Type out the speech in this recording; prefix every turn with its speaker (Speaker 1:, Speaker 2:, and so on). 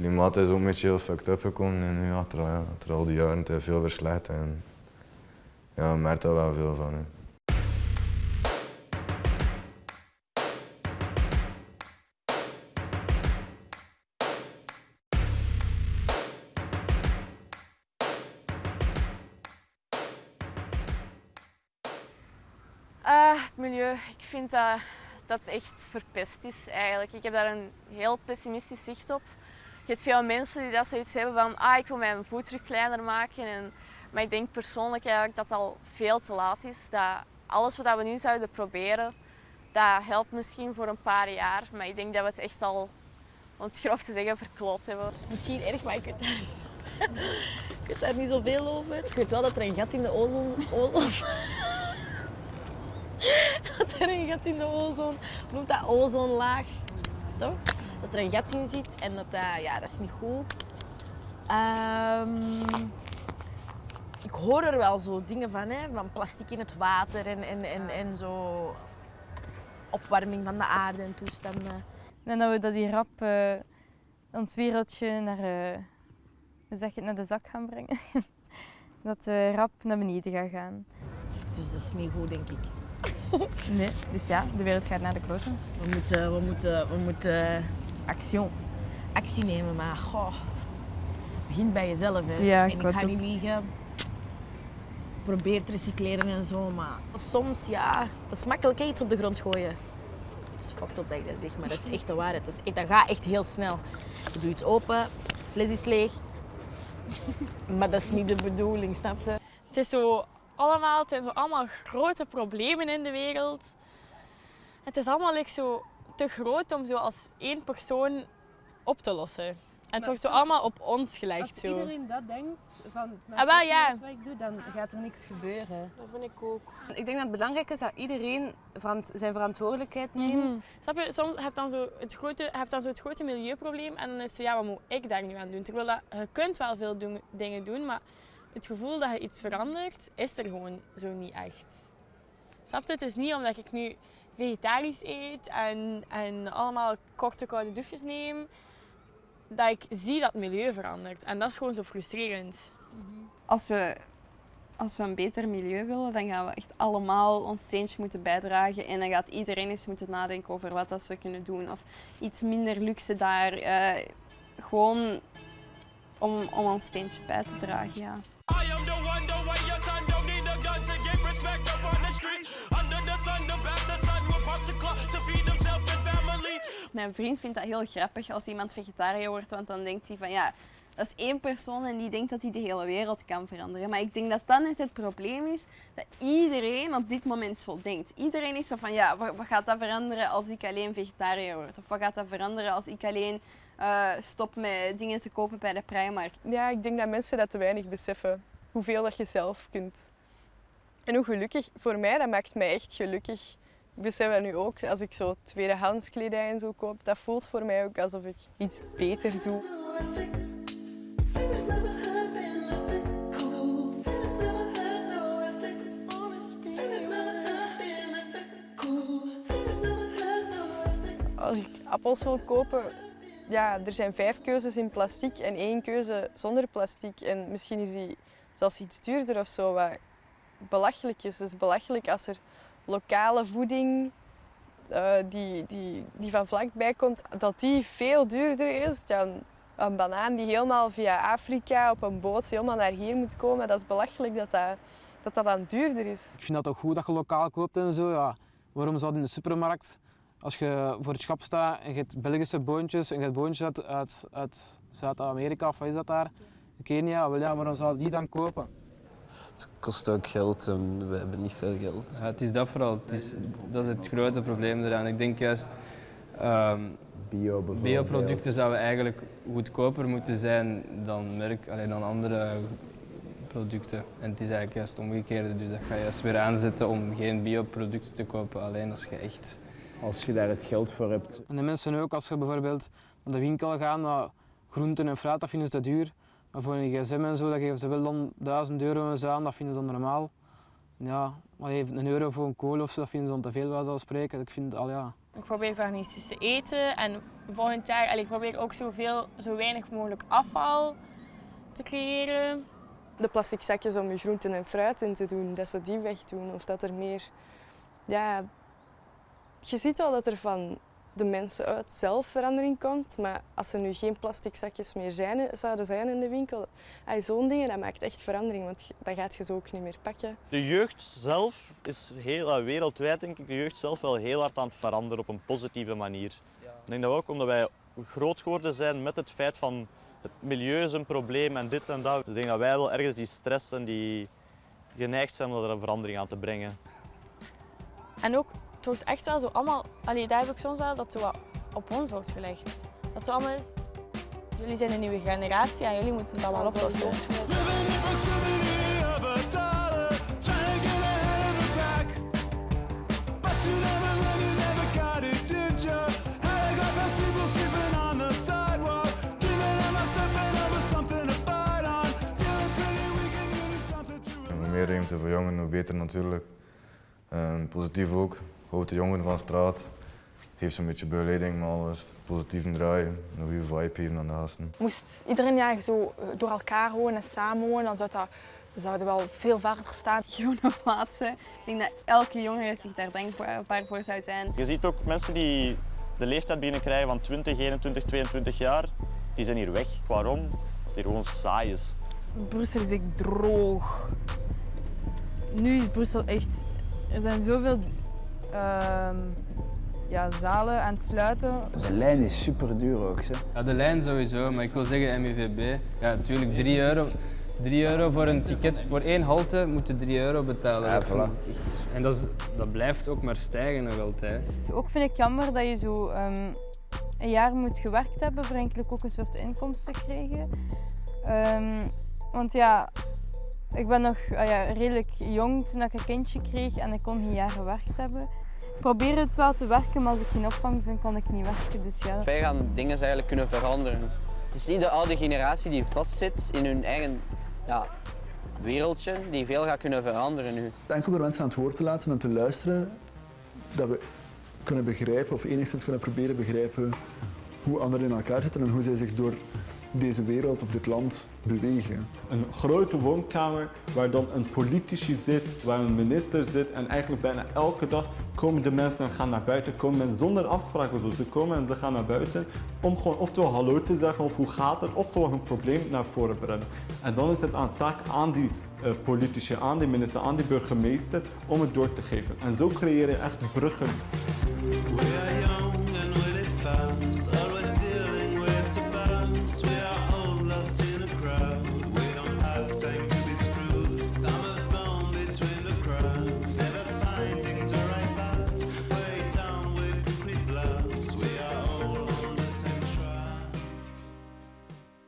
Speaker 1: klimaat is ook een beetje heel fucked up gekomen en nu achter, al die jaren heeft veel verslecht en ja, merk daar wel veel van. Hè.
Speaker 2: Ah, het milieu. Ik vind dat, dat echt verpest is eigenlijk. Ik heb daar een heel pessimistisch zicht op. Je hebt veel mensen die dat zoiets hebben van ah, ik wil mijn voetdruk kleiner maken. En, maar ik denk persoonlijk eigenlijk dat het al veel te laat is. Dat alles wat we nu zouden proberen, dat helpt misschien voor een paar jaar. Maar ik denk dat we het echt al, om het grof te zeggen, verkloot hebben.
Speaker 3: Het is misschien erg, maar ik weet daar niet, zo, ik weet daar niet zoveel over. Ik weet wel dat er een gat in de ozon... ozon dat er een gat in de ozon... Noemt dat? Ozonlaag. Toch? Dat er een gat in zit en dat dat... Ja, dat is niet goed. Ehm, ik hoor er wel zo dingen van, hè, van plastic in het water en, en, en, en zo opwarming van de aarde en toestanden.
Speaker 4: En dat we dat die rap eh, ons wereldje naar, eh, zeg het, naar de zak gaan brengen. dat de rap naar beneden gaat gaan.
Speaker 3: Dus dat is niet goed, denk ik.
Speaker 4: Nee, dus ja, de wereld gaat naar de kloten.
Speaker 3: We moeten, we moeten, we moeten
Speaker 4: Action.
Speaker 3: actie nemen, maar goh, het begint bij jezelf. Hè.
Speaker 4: Ja,
Speaker 3: en
Speaker 4: ik
Speaker 3: ga
Speaker 4: het
Speaker 3: niet liegen. Probeer te recycleren en zo, maar soms, ja, dat is makkelijk hè, iets op de grond gooien. Het is fucked up dat ik dat zeg, maar dat is echt de waarheid. Dat, is dat gaat echt heel snel. Je doet iets open, fles is leeg. maar dat is niet de bedoeling, snap je?
Speaker 5: Het is zo allemaal, het zijn zo allemaal grote problemen in de wereld. Het is allemaal like, zo te groot om zo als één persoon op te lossen. En het wordt zo allemaal op ons gelegd.
Speaker 6: Als
Speaker 5: Zo.
Speaker 6: iedereen dat denkt, van
Speaker 5: Ah, wel, ja.
Speaker 6: wat ik doe, dan gaat er niks gebeuren.
Speaker 3: Dat vind ik ook.
Speaker 6: Ik denk dat het belangrijk is dat iedereen verant- zijn verantwoordelijkheid neemt.
Speaker 5: Mhm. Snap je? Soms heb je dan zo het grote, heb je dan zo het grote milieuprobleem en dan is het zo, ja, wat moet ik daar nu aan doen? Terwijl dat, je kunt wel veel doen- dingen doen, maar het gevoel dat je iets verandert, is er gewoon zo niet echt. Snap je? Het is niet omdat ik nu vegetarisch eet en, en allemaal korte koude douches neem, dat ik zie dat het milieu verandert. En dat is gewoon zo frustrerend.
Speaker 7: als we, als we een beter milieu willen, dan gaan we echt allemaal ons steentje moeten bijdragen. En dan gaat iedereen eens moeten nadenken over wat dat ze kunnen doen. Of iets minder luxe daar. eh, gewoon om, om ons steentje bij te dragen, ja. Mijn vriend vindt dat heel grappig als iemand vegetariër wordt, want dan denkt hij van ja, dat is één persoon en die denkt dat hij de hele wereld kan veranderen. Maar ik denk dat dat net het probleem is, dat iedereen op dit moment zo denkt. Iedereen is zo van ja, wat gaat dat veranderen als ik alleen vegetariër word? Of wat gaat dat veranderen als ik alleen eh, stop met dingen te kopen bij de Primark?
Speaker 8: Ja, ik denk dat mensen dat te weinig beseffen. Hoeveel dat je zelf kunt. En hoe gelukkig, voor mij, dat maakt mij echt gelukkig. Besef dat nu ook, als ik zo tweedehands kledij en zo koop, dat voelt voor mij ook alsof ik iets beter doe. Als ik appels wil kopen, ja, er zijn vijf keuzes in plastic en één keuze zonder plastic. En misschien is die zelfs iets duurder of zo, wat belachelijk is. Het is belachelijk als er lokale voeding eh, die, die, die van vlakbij komt, dat die veel duurder is dan een banaan die helemaal via Afrika op een boot helemaal naar hier moet komen. Dat is belachelijk dat dat, dat, dan duurder is.
Speaker 9: Ik vind dat ook goed dat je lokaal koopt en zo. Ja. Waarom zou in de supermarkt, als je voor het schap staat en je hebt Belgische boontjes en je hebt boontjes uit, uit, Zuid-Amerika of wat is dat daar? Kenia, wel ja, waarom zou die dan kopen?
Speaker 10: Het kost ook geld en we hebben niet veel geld.
Speaker 11: Ja, het is dat vooral. Het is, dat is het grote probleem eraan. Ik denk juist, ehm
Speaker 10: Bio bijvoorbeeld.
Speaker 11: bioproducten zouden eigenlijk goedkoper moeten zijn dan, merk, allee, dan andere producten. En het is eigenlijk juist het omgekeerde. Dus dat ga je juist weer aanzetten om geen bioproducten te kopen, alleen als je echt...
Speaker 10: Als je daar het geld voor hebt.
Speaker 9: En de mensen ook, als je bijvoorbeeld naar de winkel gaat, naar groenten en fruit, dat vinden ze te duur. Maar voor een gsm en zo, dat geven ze wel dan 1000 euro en zo aan, dat vinden ze dan normaal. Ja, maar even een euro voor een kool of zo, dat vinden ze dan te veel, bij zoals spreken. Ik vind, al ja,
Speaker 5: Ik probeer veganistisch te eten en volgend jaar, allee, ik probeer ook zoveel, zo weinig mogelijk afval te creëren.
Speaker 8: De plastic zakjes om je groenten en fruit in te doen, dat ze die wegdoen. Of dat er meer... Ja, je ziet wel dat er van de mensen uit zelf verandering komt. Maar als er nu geen plastic zakjes meer zijn, zouden zijn in de winkel, zo'n dingen, dat maakt echt verandering. Want dan gaat je ze ook niet meer pakken.
Speaker 12: De jeugd zelf is heel, eh, wereldwijd denk ik, de jeugd zelf wel heel hard aan het veranderen op een positieve manier. Ik denk dat ook omdat wij groot geworden zijn met het feit van het milieu is een probleem en dit en dat. Dus ik denk dat wij wel ergens die stress en die geneigd zijn om er een verandering aan te brengen.
Speaker 5: En ook, het wordt echt wel zo allemaal, allee, daar heb ik soms wel dat zo wat op ons wordt gelegd. Dat zo allemaal is, jullie zijn een nieuwe generatie en jullie moeten het allemaal oplossen.
Speaker 1: En hoe meer ruimte voor jongeren, hoe beter natuurlijk. En positief ook, houdt de jongeren van straat. Geeft ze een beetje begeleiding met alles. Positief draaien, een goede vibe geven aan de gasten.
Speaker 13: Moest iedereen ja, zo eh, door elkaar wonen en samen wonen, dan zou dat, we zouden wel veel verder staan.
Speaker 7: Groene plaatsen. Ik denk dat elke jongere zich daar dankbaar voor zou zijn.
Speaker 12: Je ziet ook mensen die de leeftijd beginnen krijgen van 20, 21, 22 jaar, die zijn hier weg. Waarom? Omdat het hier gewoon saai is.
Speaker 14: Brussel is echt droog. Nu is Brussel echt. Er zijn zoveel ja, zalen aan het sluiten.
Speaker 15: De lijn is super duur ook. Hè.
Speaker 11: Ja, de lijn sowieso, maar ik wil zeggen MUVB. Ja, natuurlijk 3 euro. 3 euro voor een ticket, voor één halte moet je 3 euro betalen.
Speaker 15: Ja, voilà.
Speaker 11: En dat, is, dat blijft ook maar stijgen nog altijd.
Speaker 4: Ook vind ik jammer dat je zo ehm, een jaar moet gewerkt hebben voor eigenlijk ook een soort inkomsten te krijgen. Ehm, want ja, ik ben nog ah ja, redelijk jong toen ik een kindje kreeg en ik kon geen jaar gewerkt hebben. Ik probeer het wel te werken, maar als ik geen opvang vind, kan ik niet werken. Dus ja.
Speaker 16: Wij gaan dingen eigenlijk kunnen veranderen. Het is niet de oude generatie die vastzit in hun eigen ja, wereldje, die veel gaat kunnen veranderen nu.
Speaker 17: Enkel door mensen aan het woord te laten en te luisteren, dat we kunnen begrijpen of enigszins kunnen proberen begrijpen hoe anderen in elkaar zitten en hoe zij zich door deze wereld of dit land bewegen.
Speaker 18: Een grote woonkamer waar dan een politici zit, waar een minister zit en eigenlijk bijna elke dag komen de mensen en gaan naar buiten, komen mensen zonder afspraken. Ze komen en ze gaan naar buiten om gewoon oftewel hallo te zeggen of hoe gaat het, oftewel hun probleem naar voren brengen. En dan is het aan taak aan die eh, politici, aan die minister, aan die burgemeester om het door te geven. En zo creëer je echt bruggen.